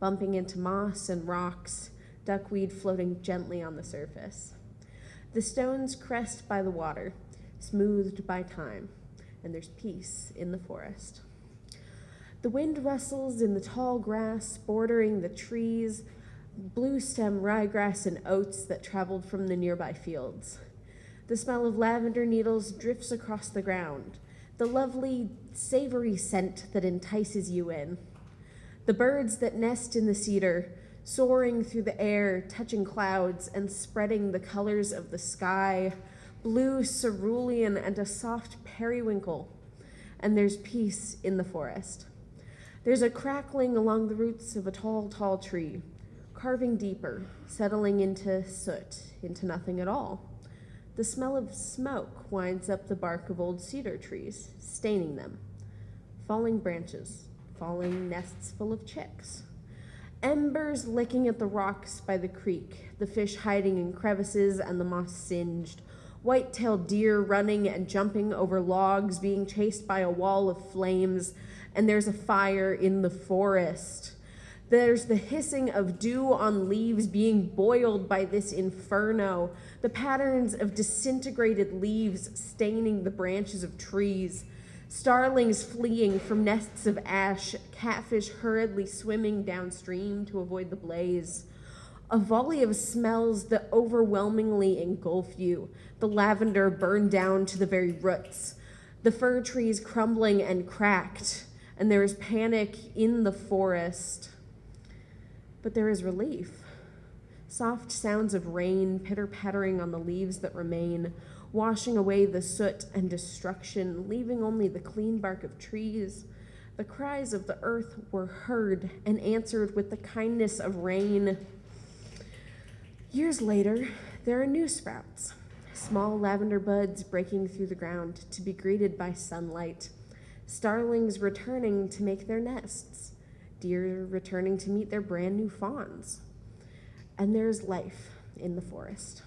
bumping into moss and rocks, duckweed floating gently on the surface. The stones crest by the water, smoothed by time, and there's peace in the forest. The wind rustles in the tall grass bordering the trees, blue stem ryegrass and oats that traveled from the nearby fields. The smell of lavender needles drifts across the ground, the lovely, savory scent that entices you in. The birds that nest in the cedar, soaring through the air, touching clouds and spreading the colors of the sky, blue cerulean and a soft periwinkle. And there's peace in the forest. There's a crackling along the roots of a tall, tall tree, carving deeper, settling into soot, into nothing at all. The smell of smoke winds up the bark of old cedar trees, staining them. Falling branches, falling nests full of chicks. Embers licking at the rocks by the creek, the fish hiding in crevices and the moss singed, white-tailed deer running and jumping over logs, being chased by a wall of flames, and there's a fire in the forest. There's the hissing of dew on leaves being boiled by this inferno, the patterns of disintegrated leaves staining the branches of trees, starlings fleeing from nests of ash, catfish hurriedly swimming downstream to avoid the blaze. A volley of smells that overwhelmingly engulf you, the lavender burned down to the very roots, the fir trees crumbling and cracked, and there is panic in the forest. But there is relief. Soft sounds of rain pitter pattering on the leaves that remain, washing away the soot and destruction, leaving only the clean bark of trees. The cries of the earth were heard and answered with the kindness of rain. Years later, there are new sprouts, small lavender buds breaking through the ground to be greeted by sunlight, starlings returning to make their nests deer returning to meet their brand new fawns and there's life in the forest.